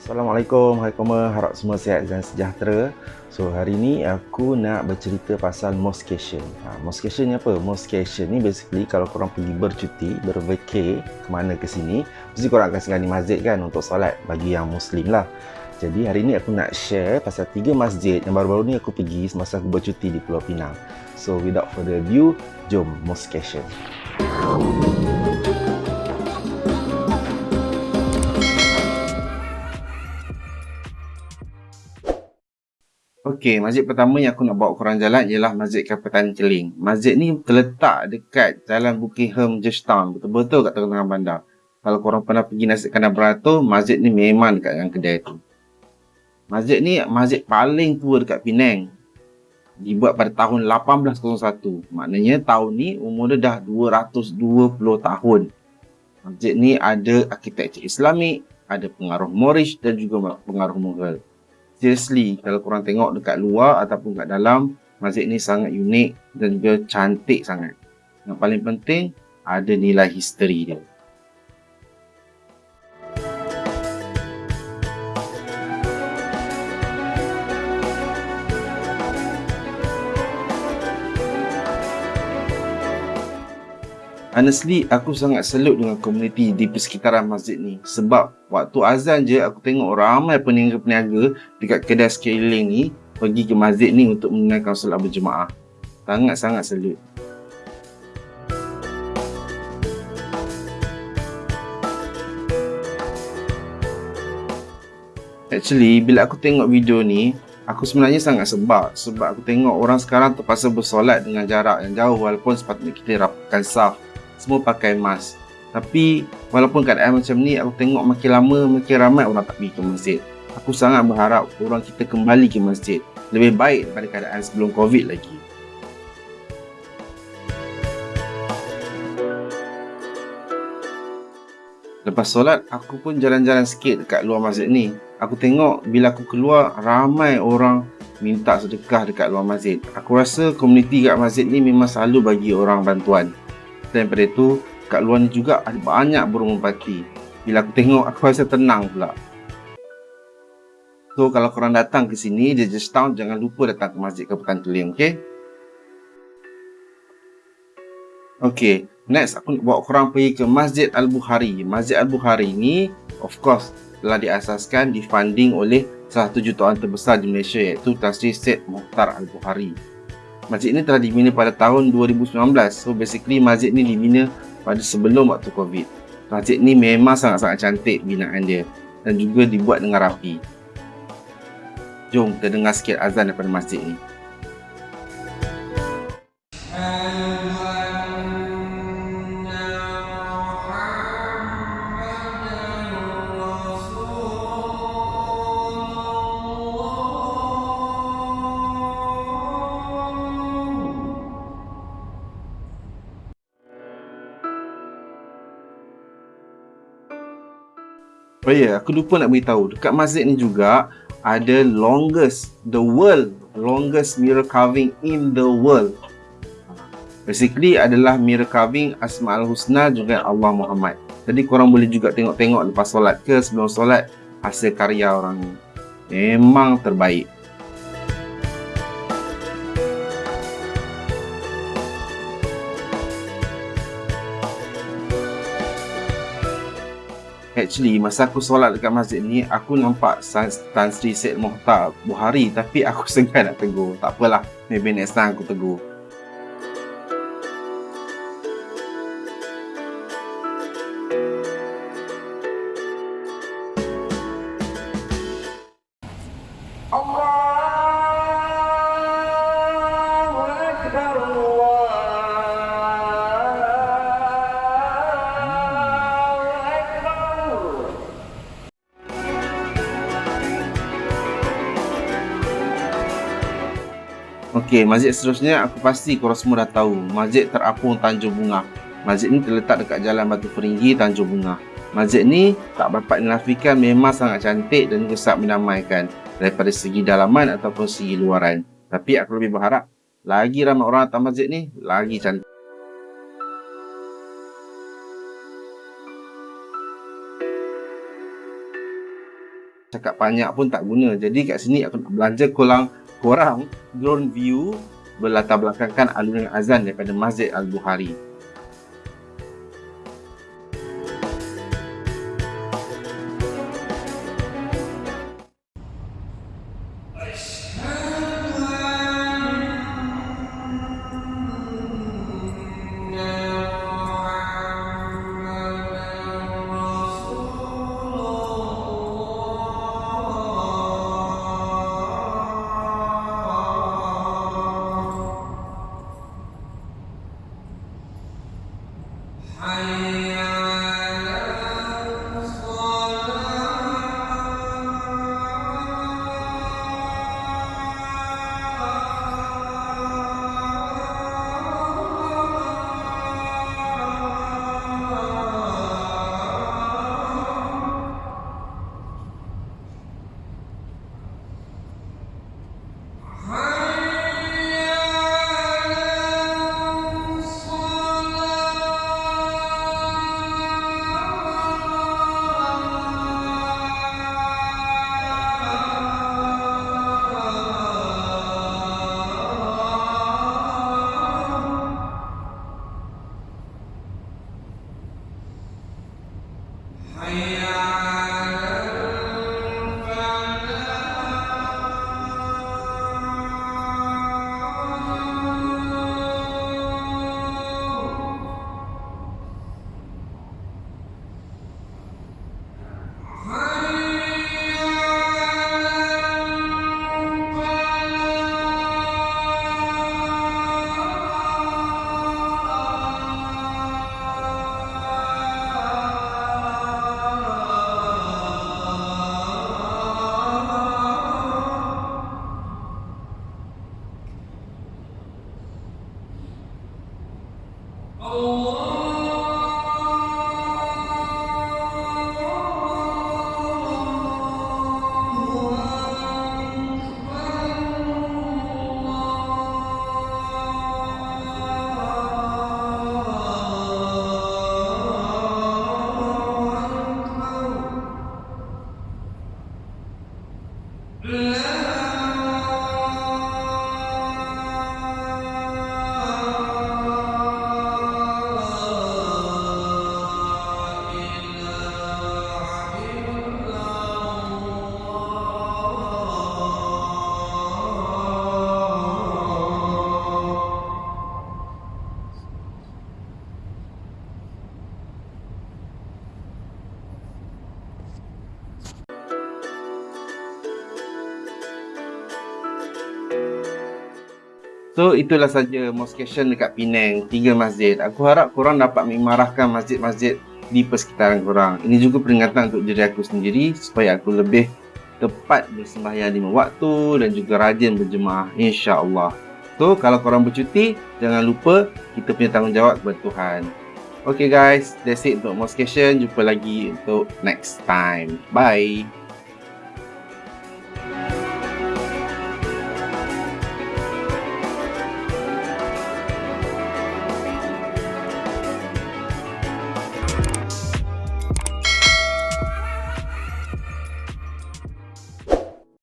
Assalamualaikum, hai koma, harap semua sihat dan sejahtera. So, hari ni aku nak bercerita pasal moscation. Ha, moscation ni apa? Moscation ni basically kalau korang pergi bercuti, bervacay ke mana ke sini, mesti korang akan singgah masjid kan untuk solat bagi yang muslim lah. Jadi hari ni aku nak share pasal tiga masjid yang baru-baru ni aku pergi semasa aku bercuti di Pulau Pinang. So, without further ado, jom moscation. Okey, masjid pertama yang aku nak bawa korang jalan ialah Masjid Kapitan Keling. Masjid ni terletak dekat Jalan Buckingham Georgetown, betul-betul kat tengah-tengah bandar. Kalau korang pernah pergi nasi kandang beratur, masjid ni memang dekat yang kedai tu. Masjid ni masjid paling tua dekat Penang. Dibuat pada tahun 1801. Maknanya tahun ni umur dia dah 220 tahun. Masjid ni ada arkitektur Islamik, ada pengaruh Moorish dan juga pengaruh Mughal seriously kalau korang tengok dekat luar ataupun kat dalam masjid ni sangat unik dan juga cantik sangat. Yang paling penting ada nilai history dia Honestly, aku sangat selut dengan komuniti di persekitaran masjid ni. Sebab waktu azan je, aku tengok ramai peniaga-peniaga dekat kedai sekeliling ni pergi ke masjid ni untuk menunaikan solat berjemaah. Sangat-sangat selut. Actually, bila aku tengok video ni, aku sebenarnya sangat sebab. Sebab aku tengok orang sekarang terpaksa bersolat dengan jarak yang jauh walaupun sepatutnya kita rapatkan saf semua pakai mask. Tapi walaupun keadaan macam ni, aku tengok makin lama makin ramai orang tak pergi ke masjid. Aku sangat berharap orang kita kembali ke masjid. Lebih baik daripada keadaan sebelum COVID lagi. Lepas solat, aku pun jalan-jalan sikit dekat luar masjid ni. Aku tengok bila aku keluar, ramai orang minta sedekah dekat luar masjid. Aku rasa komuniti kat masjid ni memang selalu bagi orang bantuan. Dan daripada itu, kat luar ni juga ada banyak burung merpati. Bila aku tengok, aku rasa tenang pula. So, kalau korang datang ke sini, di Georgetown, jangan lupa datang ke Masjid Kapitan Keling, okay? Okay, next aku nak bawa korang pergi ke Masjid Al-Bukhari. Masjid Al-Bukhari ni, of course, telah diasaskan, difunding oleh salah satu jutaan terbesar di Malaysia iaitu Tan Sri Syed Muhtar Al-Bukhari. Masjid ini telah dibina pada tahun 2019. So basically masjid ni dibina pada sebelum waktu COVID. Masjid ni memang sangat-sangat cantik binaan dia dan juga dibuat dengan rapi. Jom kita dengar sikit azan daripada masjid ni. Oh yeah, aku lupa nak beritahu. Dekat masjid ni juga ada longest, the world longest mirror carving in the world. Basically adalah mirror carving Asmaul Husna juga Allah Muhammad. Jadi korang boleh juga tengok-tengok lepas solat ke sebelum solat hasil karya orang ni. Memang terbaik. Actually, masa aku solat dekat masjid ni, aku nampak Tan Sri Syed Mohtar Buhari tapi aku segan nak tegur. Tak apalah, maybe next time aku tegur. Okey, masjid seterusnya aku pasti korang semua dah tahu. Masjid Terapung Tanjung Bunga. Masjid ni terletak dekat Jalan Batu Peringgi, Tanjung Bunga. Masjid ni tak dapat dinafikan memang sangat cantik dan juga menamaikan daripada segi dalaman ataupun segi luaran. Tapi aku lebih berharap lagi ramai orang datang masjid ni, lagi cantik. cakap banyak pun tak guna. Jadi kat sini aku nak belanja korang, korang drone view berlatar belakangkan alunan azan daripada Masjid Al-Bukhari. Allah. So itulah saja moscation dekat Penang, tiga masjid. Aku harap korang dapat memarahkan masjid-masjid di persekitaran korang. Ini juga peringatan untuk diri aku sendiri supaya aku lebih tepat bersembahyang lima waktu dan juga rajin berjemaah insya-Allah. So kalau korang bercuti, jangan lupa kita punya tanggungjawab kepada Tuhan. Okay guys, that's it untuk moscation. Jumpa lagi untuk next time. Bye.